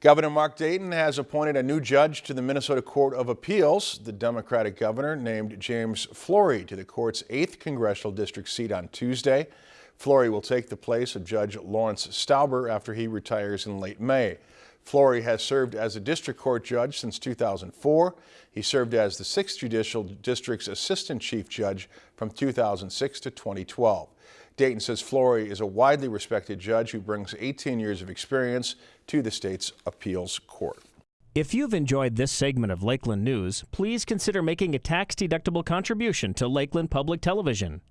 Governor Mark Dayton has appointed a new judge to the Minnesota Court of Appeals. The Democratic governor named James Florey to the court's 8th congressional district seat on Tuesday. Florey will take the place of Judge Lawrence Stauber after he retires in late May. Florey has served as a district court judge since 2004. He served as the 6th Judicial District's assistant chief judge from 2006 to 2012. Dayton says Florey is a widely respected judge who brings 18 years of experience to the state's appeals court. If you've enjoyed this segment of Lakeland News, please consider making a tax-deductible contribution to Lakeland Public Television.